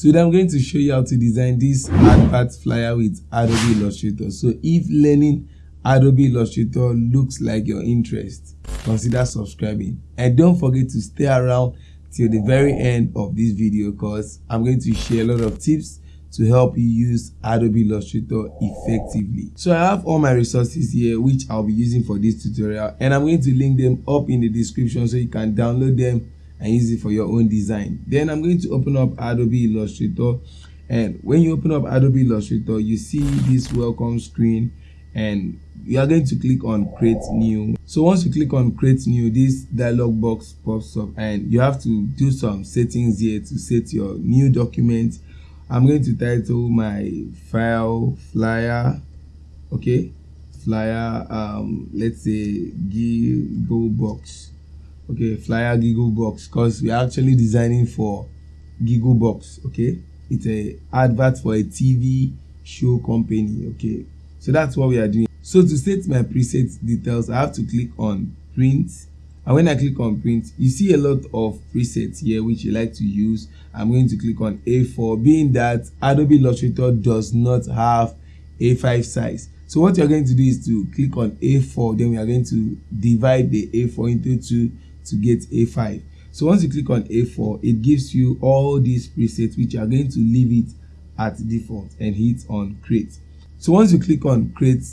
Today I'm going to show you how to design this advert flyer with Adobe Illustrator. So if learning Adobe Illustrator looks like your interest, consider subscribing. And don't forget to stay around till the very end of this video because I'm going to share a lot of tips to help you use Adobe Illustrator effectively. So I have all my resources here which I'll be using for this tutorial and I'm going to link them up in the description so you can download them and use it for your own design. Then i'm going to open up adobe illustrator and when you open up adobe illustrator you see this welcome screen and you are going to click on create new. So once you click on create new this dialog box pops up and you have to do some settings here to set your new document. I'm going to title my file flyer okay? Flyer um let's say go box okay flyer giggle box because we're actually designing for giggle box okay? It's a advert for a tv show company okay? So that's what we are doing. So to set my preset details i have to click on print. And when i click on print you see a lot of presets here which you like to use. I'm going to click on a4 being that adobe illustrator does not have a5 size. So what you're going to do is to click on a4 then we are going to divide the a4 into two to get a5 so once you click on a4 it gives you all these presets which are going to leave it at default and hit on create. So once you click on create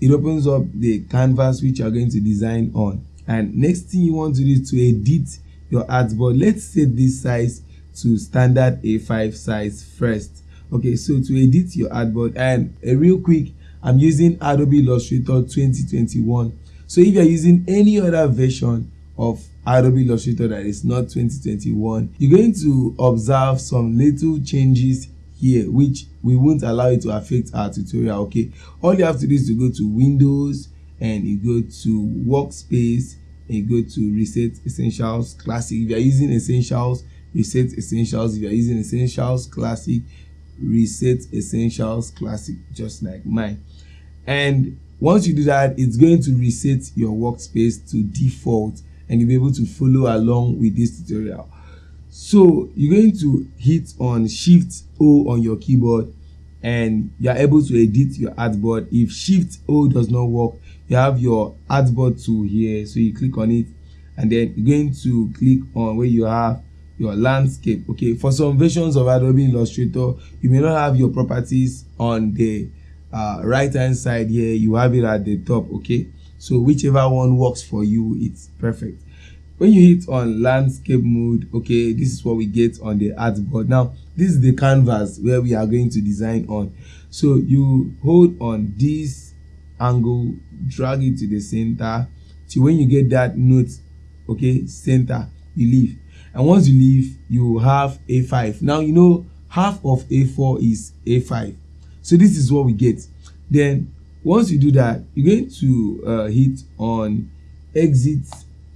it opens up the canvas which you are going to design on. And next thing you want to do is to edit your artboard let's set this size to standard a5 size first. Okay so to edit your artboard and a real quick i'm using adobe illustrator 2021 so if you're using any other version of Adobe Illustrator that is not 2021 you're going to observe some little changes here which we won't allow it to affect our tutorial okay? All you have to do is to go to windows and you go to workspace and you go to reset essentials classic. If you are using essentials reset essentials. If you are using essentials classic reset essentials classic just like mine. And once you do that it's going to reset your workspace to default and you'll be able to follow along with this tutorial. So you're going to hit on shift o on your keyboard and you are able to edit your artboard. If shift o does not work you have your artboard tool here. So you click on it and then you're going to click on where you have your landscape. Okay for some versions of adobe illustrator you may not have your properties on the uh, right hand side here. You have it at the top okay so whichever one works for you it's perfect. When you hit on landscape mode okay this is what we get on the artboard. Now this is the canvas where we are going to design on. So you hold on this angle drag it to the center. Till when you get that note okay center you leave. And once you leave you have a5 now you know half of a4 is a5 so this is what we get. Then once you do that you're going to uh, hit on exit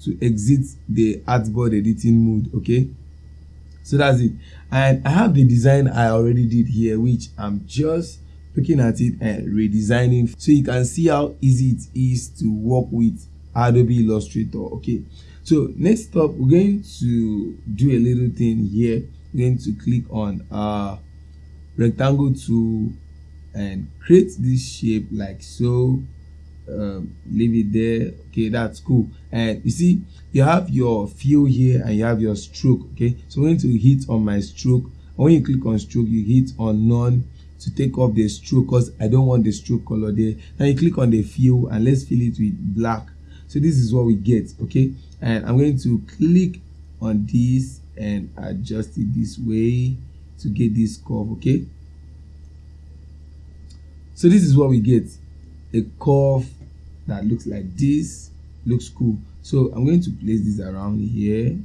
to exit the artboard editing mode okay? So that's it. And i have the design i already did here which i'm just looking at it and redesigning. So you can see how easy it is to work with adobe illustrator okay? So next up we're going to do a little thing here. We're going to click on uh rectangle tool and create this shape like so um, leave it there okay that's cool. And you see you have your fill here and you have your stroke okay? So i'm going to hit on my stroke when you click on stroke you hit on none to take off the stroke because i don't want the stroke color there. Now you click on the fill and let's fill it with black. So this is what we get okay? And i'm going to click on this and adjust it this way to get this curve okay so this is what we get. A curve that looks like this looks cool. So i'm going to place this around here.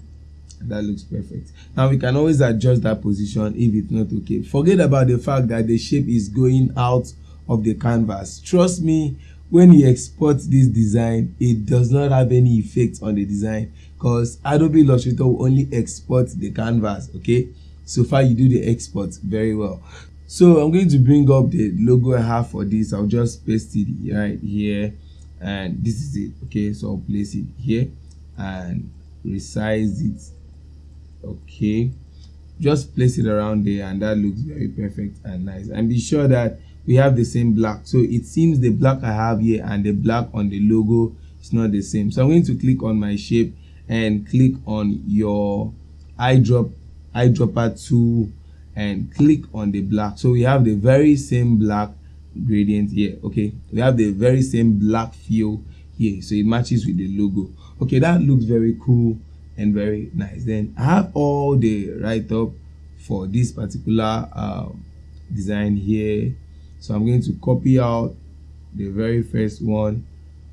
That looks perfect. Now we can always adjust that position if it's not okay. Forget about the fact that the shape is going out of the canvas. Trust me when you export this design it does not have any effect on the design because adobe illustrator will only export the canvas okay? So far you do the export very well so i'm going to bring up the logo i have for this. I'll just paste it right here. And this is it. Okay so i'll place it here and resize it. Okay. Just place it around there and that looks very perfect and nice. And be sure that we have the same black. So it seems the black i have here and the black on the logo is not the same. So i'm going to click on my shape and click on your eyedrop eyedropper tool and click on the black. So we have the very same black gradient here okay? We have the very same black feel here so it matches with the logo. Okay that looks very cool and very nice. Then i have all the write-up for this particular uh, design here. So i'm going to copy out the very first one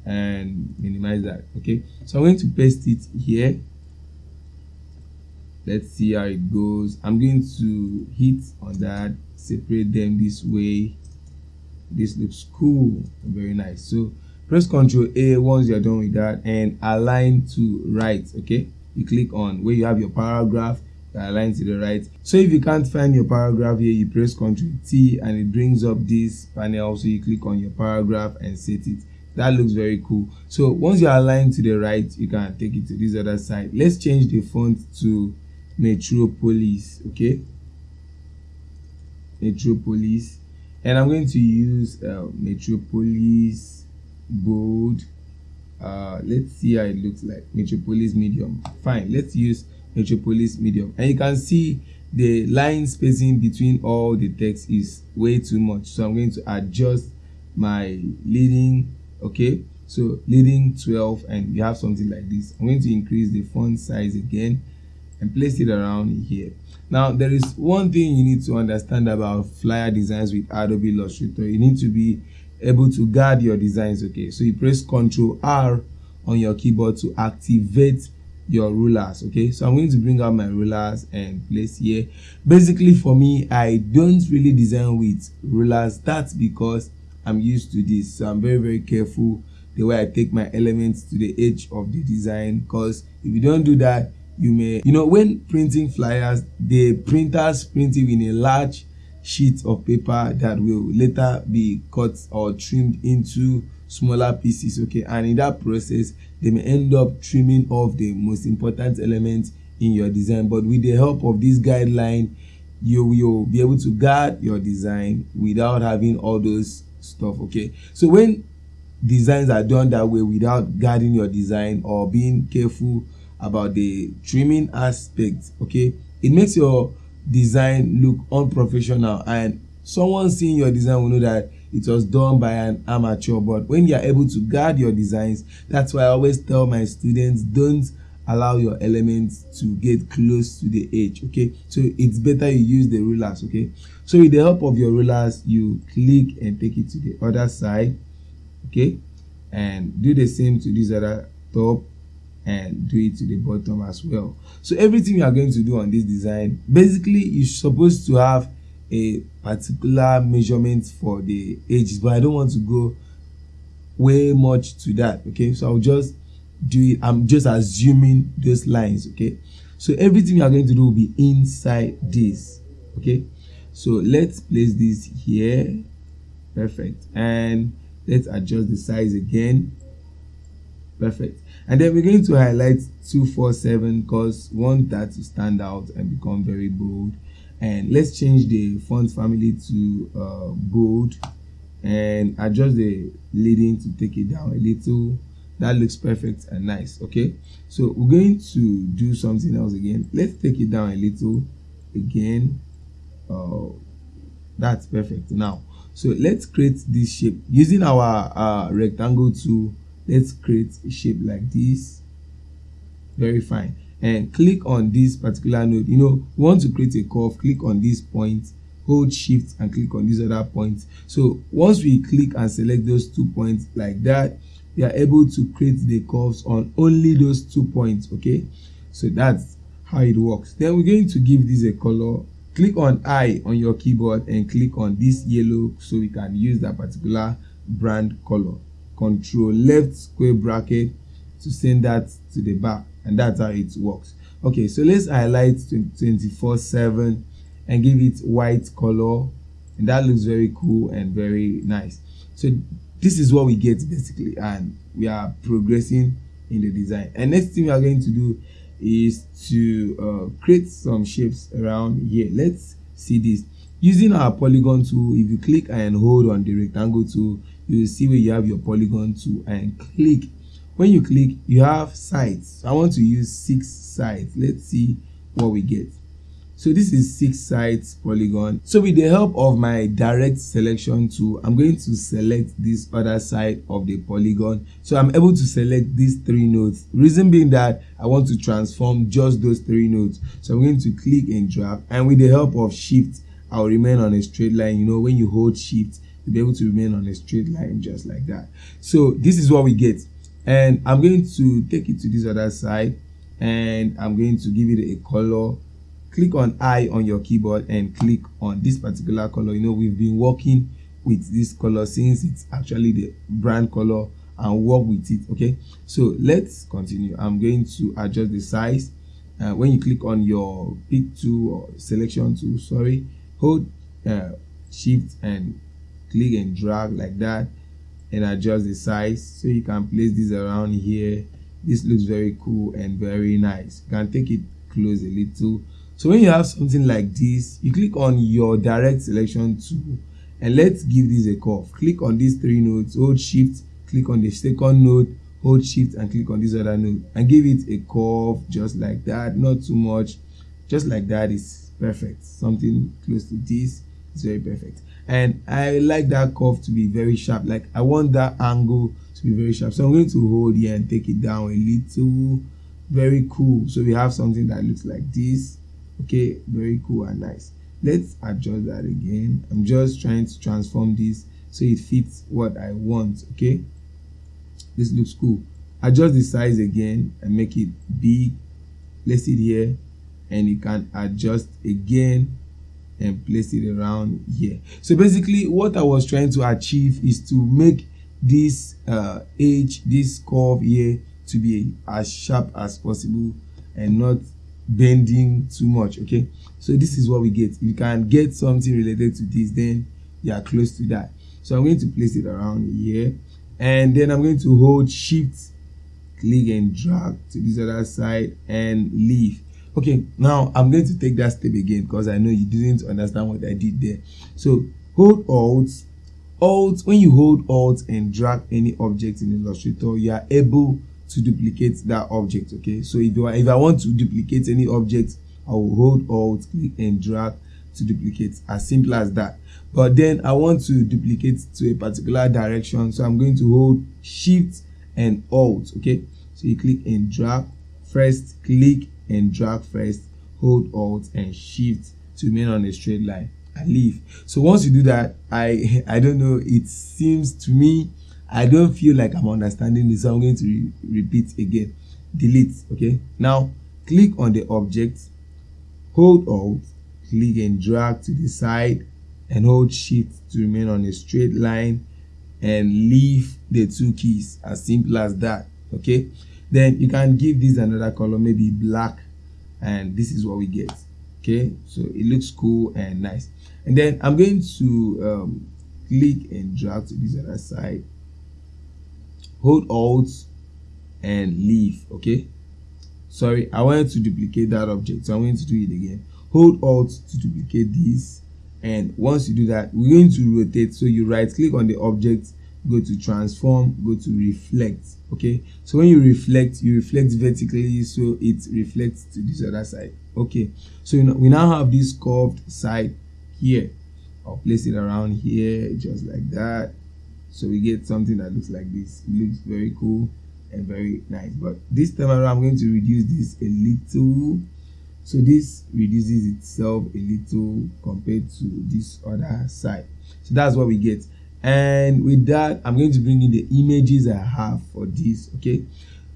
and minimize that okay? So i'm going to paste it here let's see how it goes. I'm going to hit on that separate them this way. This looks cool very nice. So press ctrl a once you're done with that and align to right okay? You click on where you have your paragraph align to the right. So if you can't find your paragraph here you press ctrl t and it brings up this panel. So you click on your paragraph and set it. That looks very cool. So once you're aligned to the right you can take it to this other side. Let's change the font to metropolis okay? Metropolis. And i'm going to use uh, metropolis bold. Uh, let's see how it looks like. Metropolis medium. Fine let's use metropolis medium. And you can see the line spacing between all the text is way too much. So i'm going to adjust my leading okay? So leading 12 and you have something like this. I'm going to increase the font size again and place it around here. Now there is one thing you need to understand about flyer designs with adobe illustrator. You need to be able to guard your designs okay? So you press ctrl r on your keyboard to activate your rulers okay? So i'm going to bring out my rulers and place here. Basically for me i don't really design with rulers. That's because i'm used to this. So i'm very very careful the way i take my elements to the edge of the design because if you don't do that you may you know when printing flyers the printers print it in a large sheet of paper that will later be cut or trimmed into smaller pieces okay? And in that process they may end up trimming off the most important elements in your design. But with the help of this guideline you will be able to guard your design without having all those stuff okay? So when designs are done that way without guarding your design or being careful about the trimming aspect okay? It makes your design look unprofessional and someone seeing your design will know that it was done by an amateur. But when you are able to guard your designs that's why i always tell my students don't allow your elements to get close to the edge okay? So it's better you use the rulers okay? So with the help of your rulers you click and take it to the other side okay? And do the same to this other top and do it to the bottom as well. So everything you are going to do on this design basically you're supposed to have a particular measurement for the edges but i don't want to go way much to that okay? So i'll just do it i'm just assuming those lines okay? So everything you are going to do will be inside this okay? So let's place this here. Perfect. And let's adjust the size again. Perfect and then we're going to highlight 247 because want that to stand out and become very bold. And let's change the font family to uh, bold. And adjust the leading to take it down a little. That looks perfect and nice okay? So we're going to do something else again. Let's take it down a little again. Uh, that's perfect. Now so let's create this shape using our uh, rectangle tool let's create a shape like this. Very fine. And click on this particular node. You know you want to create a curve click on this point hold shift and click on these other points so once we click and select those two points like that we are able to create the curves on only those two points okay? So that's how it works. Then we're going to give this a color. Click on i on your keyboard and click on this yellow so we can use that particular brand color control left square bracket to send that to the back and that's how it works. Okay so let's highlight 24 7 and give it white color and that looks very cool and very nice. So this is what we get basically and we are progressing in the design. And next thing we are going to do is to uh, create some shapes around here. Let's see this. Using our polygon tool if you click and hold on the rectangle tool you will see where you have your polygon tool and click. When you click you have sides i want to use six sides let's see what we get. So this is six sides polygon. So with the help of my direct selection tool i'm going to select this other side of the polygon. So i'm able to select these three nodes. Reason being that i want to transform just those three nodes. So i'm going to click and drag. And with the help of shift i'll remain on a straight line. You know when you hold shift you'll be able to remain on a straight line just like that. So this is what we get. And i'm going to take it to this other side and i'm going to give it a color. Click on i on your keyboard and click on this particular color. You know we've been working with this color since it's actually the brand color and work with it okay? So let's continue. I'm going to adjust the size. Uh, when you click on your pick tool or selection tool sorry hold uh, shift and click and drag like that and adjust the size so you can place this around here. This looks very cool and very nice. You can take it close a little. So when you have something like this you click on your direct selection tool and let's give this a curve. Click on these three nodes hold shift click on the second node hold shift and click on this other node and give it a curve just like that. Not too much. Just like that is perfect. Something close to this is very perfect and i like that curve to be very sharp. Like i want that angle to be very sharp. So i'm going to hold here and take it down a little. Very cool. So we have something that looks like this. Okay very cool and nice. Let's adjust that again. I'm just trying to transform this so it fits what i want. Okay? This looks cool. Adjust the size again and make it big. Place it here and you can adjust again and place it around here. So basically what i was trying to achieve is to make this uh edge this curve here to be as sharp as possible and not bending too much okay? So this is what we get. If you can get something related to this then you are close to that. So i'm going to place it around here and then i'm going to hold shift click and drag to this other side and leave okay now i'm going to take that step again because i know you didn't understand what i did there. So hold alt alt when you hold alt and drag any object in illustrator you are able to duplicate that object okay? So if you are, if i want to duplicate any object i will hold alt click and drag to duplicate as simple as that. But then i want to duplicate to a particular direction so i'm going to hold shift and alt okay? So you click and drag. First click and drag first hold alt and shift to remain on a straight line and leave. So once you do that i i don't know it seems to me I don't feel like I'm understanding this so I'm going to re repeat again. Delete okay? Now click on the object hold alt click and drag to the side and hold shift to remain on a straight line and leave the two keys as simple as that okay then you can give this another color maybe black and this is what we get okay? So it looks cool and nice. And then i'm going to um, click and drag to this other side. Hold alt and leave okay? Sorry i wanted to duplicate that object so i'm going to do it again. Hold alt to duplicate this and once you do that we're going to rotate. So you right click on the object go to transform go to reflect okay? So when you reflect you reflect vertically so it reflects to this other side okay? So you know, we now have this curved side here. I'll place it around here just like that. So we get something that looks like this. It looks very cool and very nice. But this time around i'm going to reduce this a little. So this reduces itself a little compared to this other side. So that's what we get and with that i'm going to bring in the images i have for this okay?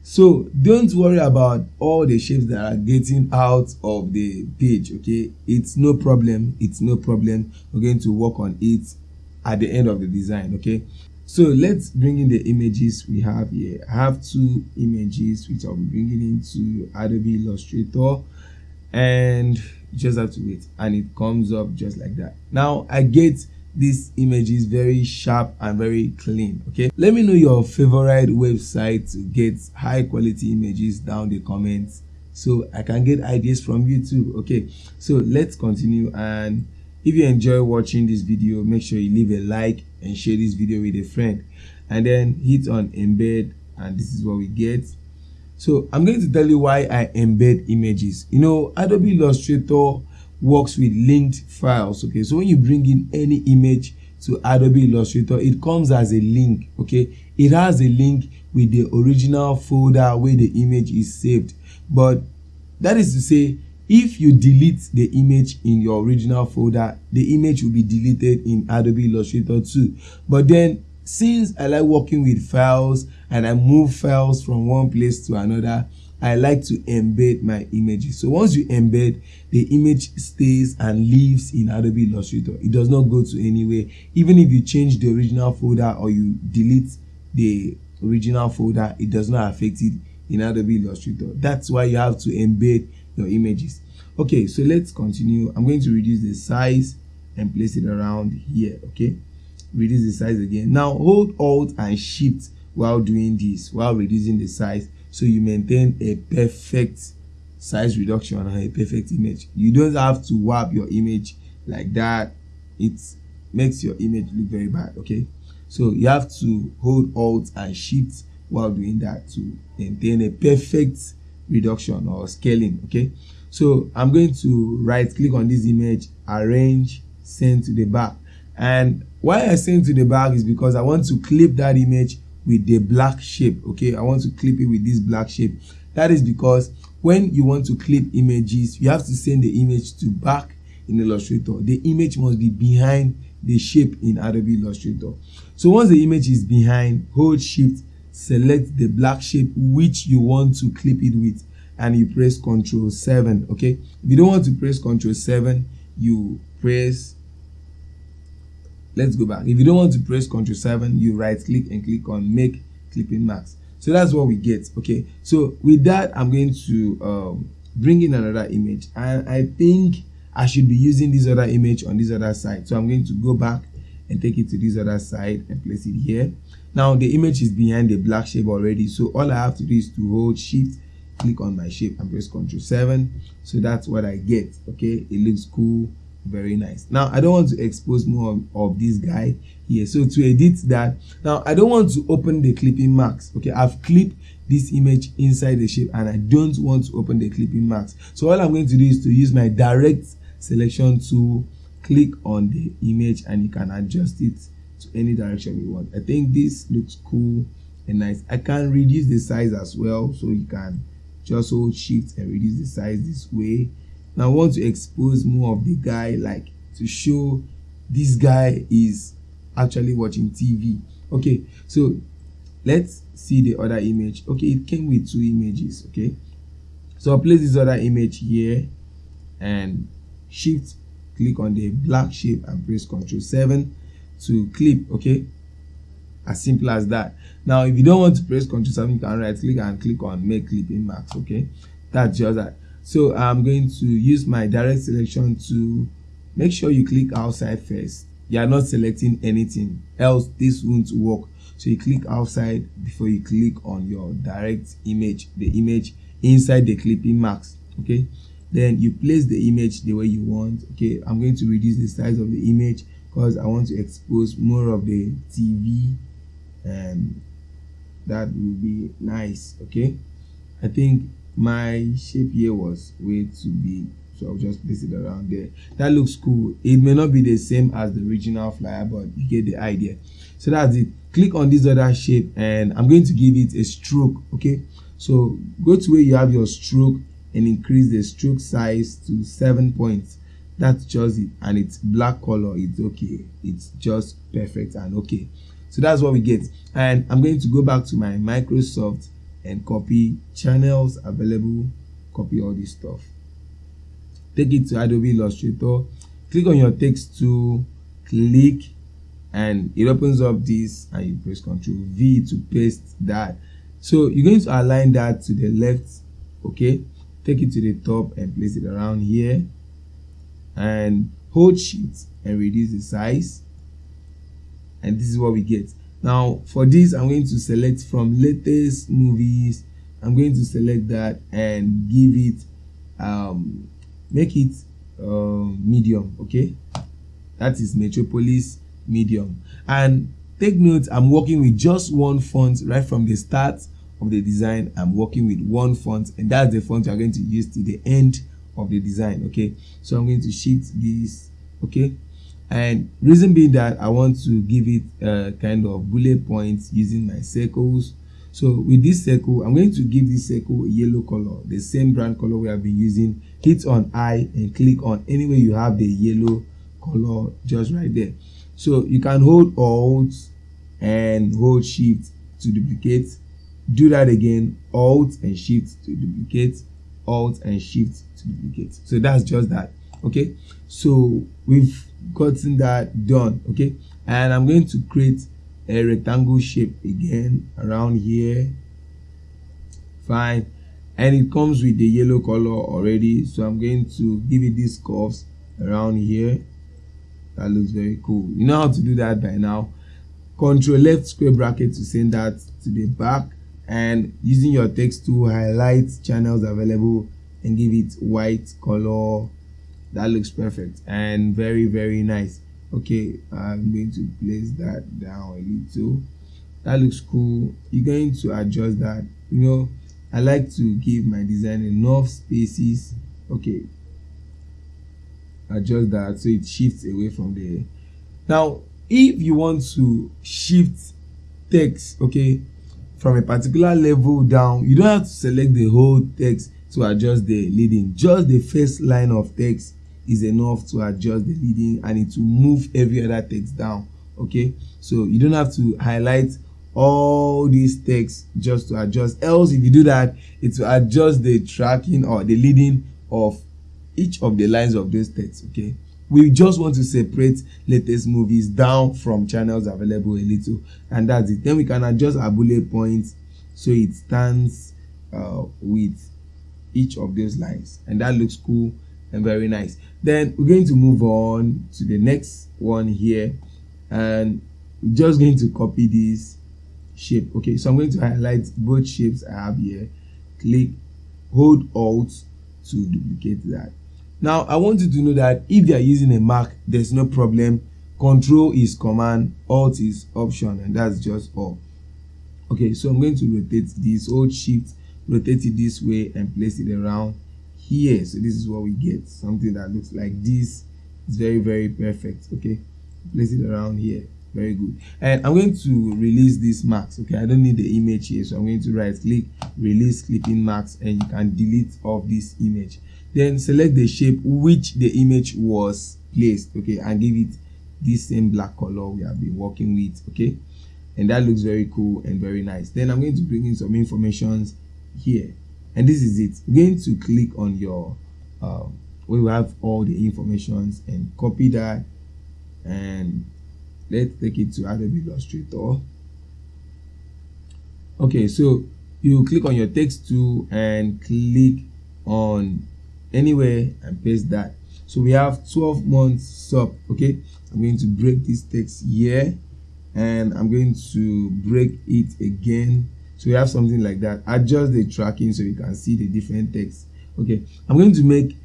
So don't worry about all the shapes that are getting out of the page okay? It's no problem it's no problem. We're going to work on it at the end of the design okay? So let's bring in the images we have here. I have two images which i'll be bringing into adobe illustrator. And just have to wait. And it comes up just like that. Now i get these is very sharp and very clean okay? Let me know your favorite website to get high quality images down the comments so i can get ideas from you too okay? So let's continue and if you enjoy watching this video make sure you leave a like and share this video with a friend and then hit on embed and this is what we get. So i'm going to tell you why i embed images. You know adobe illustrator works with linked files okay? So when you bring in any image to adobe illustrator it comes as a link okay? It has a link with the original folder where the image is saved. But that is to say if you delete the image in your original folder the image will be deleted in adobe illustrator too. But then since i like working with files and i move files from one place to another i like to embed my images. So once you embed the image stays and lives in adobe illustrator. It does not go to anywhere. Even if you change the original folder or you delete the original folder it does not affect it in adobe illustrator. That's why you have to embed your images. Okay so let's continue. I'm going to reduce the size and place it around here okay? Reduce the size again. Now hold alt and shift while doing this while reducing the size so you maintain a perfect size reduction and a perfect image. You don't have to warp your image like that. It makes your image look very bad okay? So you have to hold alt and shift while doing that to maintain a perfect reduction or scaling okay? So i'm going to right click on this image arrange send to the back. And why i send to the back is because i want to clip that image with the black shape okay? I want to clip it with this black shape. That is because when you want to clip images you have to send the image to back in illustrator. The image must be behind the shape in adobe illustrator. So once the image is behind hold shift select the black shape which you want to clip it with and you press ctrl 7 okay? If you don't want to press ctrl 7 you press let's go back. If you don't want to press ctrl 7 you right click and click on make clipping mask so that's what we get okay? So with that i'm going to um, bring in another image. And i think i should be using this other image on this other side. So i'm going to go back and take it to this other side and place it here. Now the image is behind the black shape already. So all i have to do is to hold shift click on my shape and press ctrl 7 so that's what i get okay? It looks cool very nice. Now i don't want to expose more of, this guy here. So to edit that now i don't want to open the clipping mask okay? I've clipped this image inside the shape and i don't want to open the clipping mask. So all i'm going to do is to use my direct selection tool click on the image and you can adjust it to any direction you want. I think this looks cool and nice. I can reduce the size as well so you can just hold shift and reduce the size this way now I want to expose more of the guy like to show this guy is actually watching TV okay so let's see the other image. Okay it came with two images okay? So I'll place this other image here and shift click on the black shape and press ctrl 7 to clip okay? As simple as that. Now if you don't want to press ctrl 7 you can right click and click on make clipping mask okay? That's just that so i'm going to use my direct selection to make sure you click outside first. You are not selecting anything else this won't work. So you click outside before you click on your direct image the image inside the clipping mask okay? Then you place the image the way you want okay? I'm going to reduce the size of the image because i want to expose more of the tv and that will be nice okay? I think my shape here was way too big so i'll just place it around there. That looks cool. It may not be the same as the original flyer but you get the idea. So that's it. Click on this other shape and i'm going to give it a stroke okay? So go to where you have your stroke and increase the stroke size to seven points. That's just it. And it's black color. It's okay. It's just perfect and okay. So that's what we get. And i'm going to go back to my microsoft and copy channels available copy all this stuff. Take it to adobe illustrator. Click on your text tool click and it opens up this and you press ctrl v to paste that. So you're going to align that to the left okay? Take it to the top and place it around here. And hold shift and reduce the size. And this is what we get now for this i'm going to select from latest movies. I'm going to select that and give it um make it uh, medium okay? That is metropolis medium. And take note i'm working with just one font right from the start of the design. I'm working with one font and that's the font you're going to use to the end of the design okay? So i'm going to shift this okay and reason being that i want to give it a kind of bullet points using my circles. So with this circle i'm going to give this circle a yellow color the same brand color we have been using. Hit on i and click on anywhere you have the yellow color just right there. So you can hold alt and hold shift to duplicate. Do that again alt and shift to duplicate alt and shift to duplicate. So that's just that okay? So we've gotten that done okay? And i'm going to create a rectangle shape again around here. Fine. And it comes with the yellow color already so i'm going to give it these curves around here. That looks very cool. You know how to do that by now? Control left square bracket to send that to the back and using your text to highlight channels available and give it white color that looks perfect and very very nice. Okay i'm going to place that down a little. That looks cool. You're going to adjust that. You know i like to give my design enough spaces. Okay. Adjust that so it shifts away from there. Now if you want to shift text okay from a particular level down you don't have to select the whole text to adjust the leading just the first line of text is enough to adjust the leading and it will move every other text down okay? So you don't have to highlight all these texts just to adjust. Else if you do that it will adjust the tracking or the leading of each of the lines of those texts okay? We just want to separate latest movies down from channels available a little and that's it. Then we can adjust our bullet points so it stands uh, with each of those lines and that looks cool and very nice. Then we're going to move on to the next one here and we're just going to copy this shape. Okay so i'm going to highlight both shapes i have here. Click hold alt to duplicate that. Now i want you to know that if you are using a mac there's no problem. Control is command alt is option and that's just all. Okay so i'm going to rotate this hold shift rotate it this way and place it around here so this is what we get. Something that looks like this it's very very perfect okay? Place it around here. Very good. And i'm going to release this mask okay? I don't need the image here so i'm going to right click release clipping mask and you can delete off this image. Then select the shape which the image was placed okay? And give it this same black color we have been working with okay? And that looks very cool and very nice. Then i'm going to bring in some informations here and this is it. You're going to click on your uh, where have all the informations and copy that and let's take it to Adobe Illustrator. Okay so you click on your text tool and click on anywhere and paste that. So we have 12 months sub okay? I'm going to break this text here and i'm going to break it again so we have something like that. Adjust the tracking so you can see the different text. Okay. I'm going to make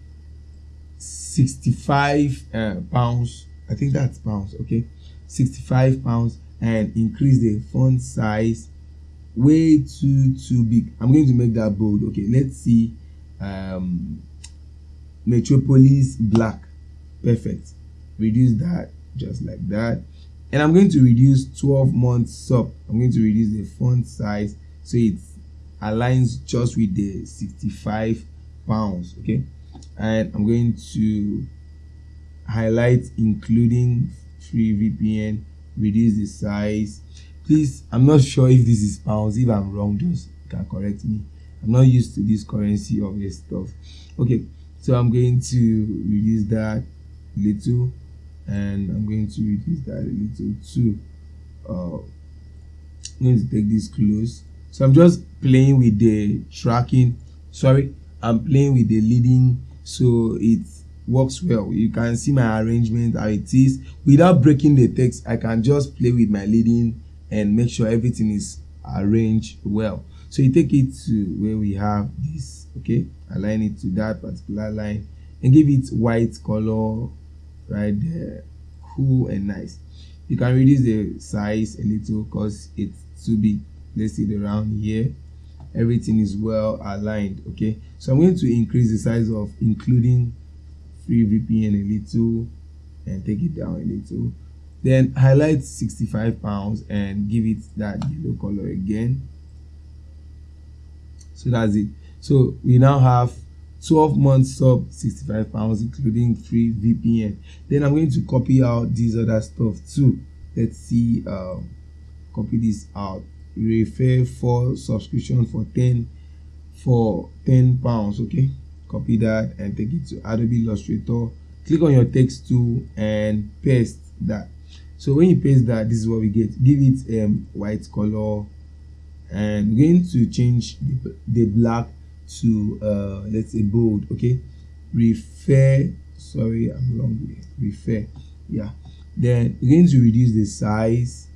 65 uh, pounds. I think that's pounds. Okay. 65 pounds and increase the font size way too too big. I'm going to make that bold. Okay. Let's see um metropolis black. Perfect. Reduce that just like that and i'm going to reduce 12 months sub. I'm going to reduce the font size so it aligns just with the 65 pounds okay? And i'm going to highlight including free vpn reduce the size. Please i'm not sure if this is pounds if i'm wrong just can correct me. I'm not used to this currency of this stuff. Okay so i'm going to reduce that little and i'm going to reduce that a little too. Uh, i'm going to take this close. So i'm just playing with the tracking. Sorry i'm playing with the leading. So it works well. You can see my arrangement how it is. Without breaking the text i can just play with my leading and make sure everything is arranged well. So you take it to where we have this okay? Align it to that particular line and give it white color right there. Cool and nice. You can reduce the size a little because it's too big let's see the round here everything is well aligned okay? So i'm going to increase the size of including free vpn a little and take it down a little. Then highlight 65 pounds and give it that yellow color again. So that's it. So we now have 12 months sub 65 pounds including free vpn then i'm going to copy out these other stuff too. Let's see um copy this out. Refer for subscription for 10 for 10 pounds okay? Copy that and take it to adobe illustrator. Click on your text tool and paste that. So when you paste that this is what we get. Give it um white color. And going to change the, the black to uh let's say bold okay? Refer sorry i'm wrong here. Refer yeah. Then going to reduce the size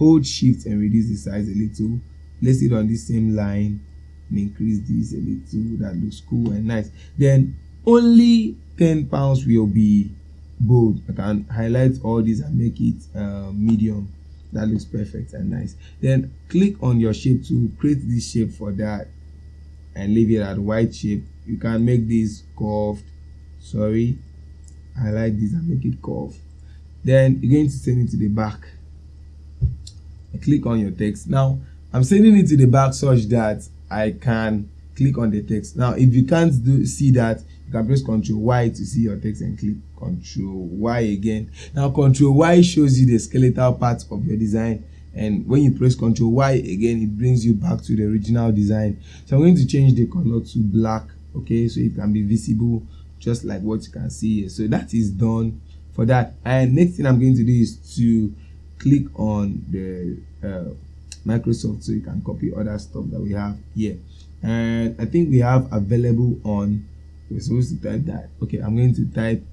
hold shift and reduce the size a little. Place it on this same line and increase this a little. That looks cool and nice. Then only 10 pounds will be bold. I can highlight all these and make it uh, medium. That looks perfect and nice. Then click on your shape to create this shape for that and leave it at white shape. You can make this curved. Sorry. I like this. And make it curved. Then you're going to send it to the back. Click on your text. Now i'm sending it to the back such that i can click on the text. Now if you can't do see that you can press ctrl y to see your text and click ctrl y again. Now ctrl y shows you the skeletal part of your design and when you press ctrl y again it brings you back to the original design? So i'm going to change the color to black okay? So it can be visible just like what you can see here. So that is done for that. And next thing i'm going to do is to click on the uh, Microsoft so you can copy other stuff that we have here. And I think we have available on we're supposed to type that. Okay I'm going to type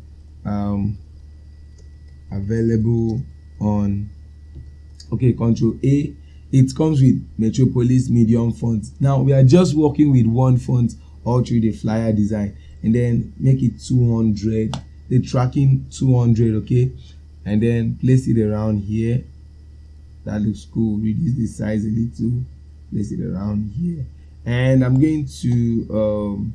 um, available on okay control A. It comes with Metropolis medium font. Now we are just working with one font all through the flyer design. And then make it 200 the tracking 200 okay? And then place it around here. That looks cool. Reduce the size a little. Place it around here. And i'm going to um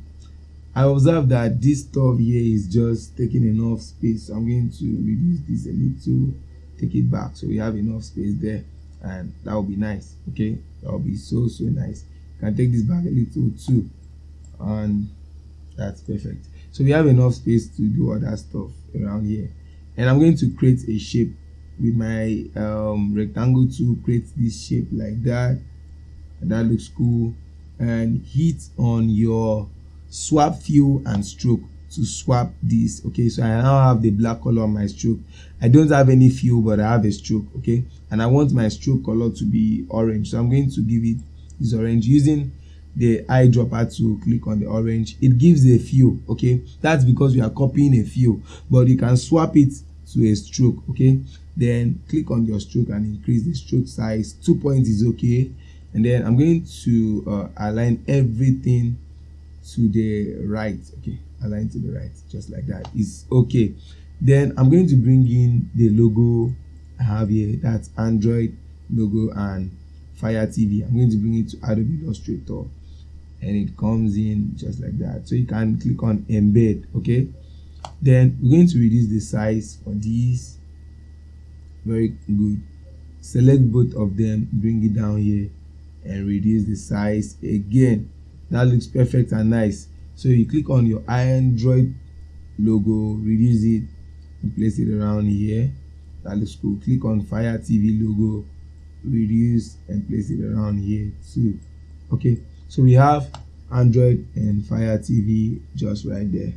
i observe that this stuff here is just taking enough space. So i'm going to reduce this a little take it back. So we have enough space there and that will be nice okay? That will be so so nice. You can take this back a little too and that's perfect. So we have enough space to do other stuff around here. And i'm going to create a shape with my um, rectangle to create this shape like that. That looks cool. And hit on your swap fill and stroke to swap this okay? So i now have the black color on my stroke. I don't have any fill but i have a stroke okay? And i want my stroke color to be orange. So i'm going to give it this orange using the eyedropper to click on the orange. It gives a fill okay? That's because we are copying a fill but you can swap it to a stroke okay? Then click on your stroke and increase the stroke size. Two points is okay. And then i'm going to uh, align everything to the right okay align to the right just like that. Is okay. Then i'm going to bring in the logo i have here that's android logo and fire tv i'm going to bring it to adobe illustrator. And it comes in just like that. So you can click on embed okay? Then we're going to reduce the size for these. Very good. Select both of them bring it down here and reduce the size again. That looks perfect and nice so you click on your android logo reduce it and place it around here. That looks cool. Click on fire tv logo reduce and place it around here too. Okay so we have android and fire tv just right there.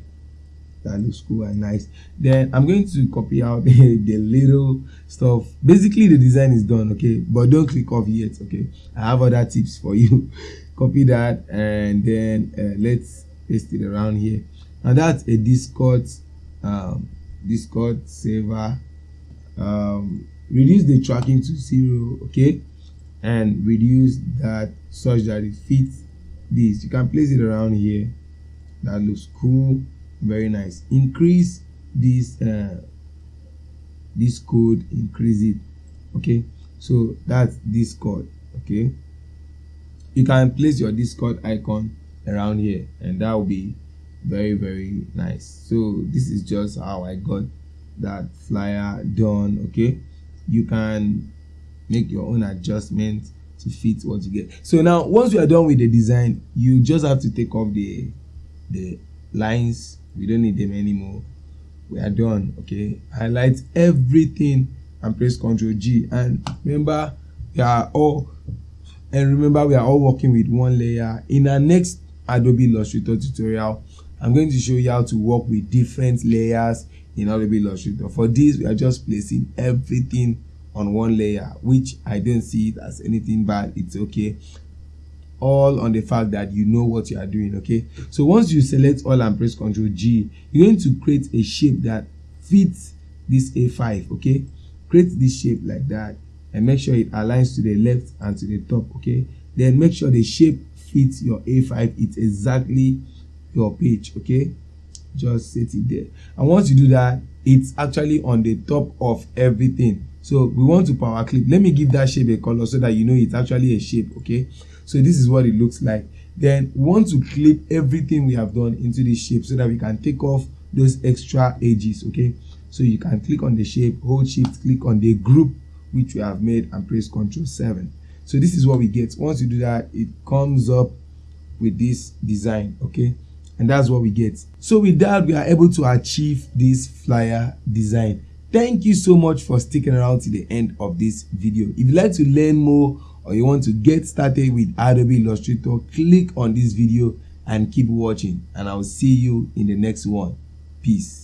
That looks cool and nice. Then i'm going to copy out the, little stuff. Basically the design is done okay? But don't click off yet okay? I have other tips for you. Copy that and then uh, let's it around here. Now that's a discord um discord saver um reduce the tracking to zero okay? And reduce that such that it fits this. You can place it around here. That looks cool. Very nice. Increase this uh, this code increase it okay? So that's discord okay? You can place your discord icon around here and that will be very very nice. So this is just how i got that flyer done okay? You can make your own adjustments to fit what you get. So now once you are done with the design you just have to take off the the lines. We don't need them anymore. We are done okay? Highlight everything and press ctrl g. And remember we are all and remember we are all working with one layer. In our next adobe illustrator tutorial. I'm going to show you how to work with different layers in adobe illustrator. For this we are just placing everything on one layer which i don't see it as anything bad. It's okay. All on the fact that you know what you are doing okay? So once you select all and press ctrl g you're going to create a shape that fits this a5 okay? Create this shape like that and make sure it aligns to the left and to the top okay? Then make sure the shape fits your a5 it's exactly your page okay? Just set it there. And once you do that it's actually on the top of everything. So we want to power clip. Let me give that shape a color so that you know it's actually a shape okay? So this is what it looks like. Then we want to clip everything we have done into this shape so that we can take off those extra edges okay? So you can click on the shape hold shift click on the group which we have made and press ctrl 7 so this is what we get. Once you do that it comes up with this design okay? And that's what we get. So with that we are able to achieve this flyer design. Thank you so much for sticking around to the end of this video. If you'd like to learn more or you want to get started with adobe illustrator click on this video and keep watching. And i'll see you in the next one. Peace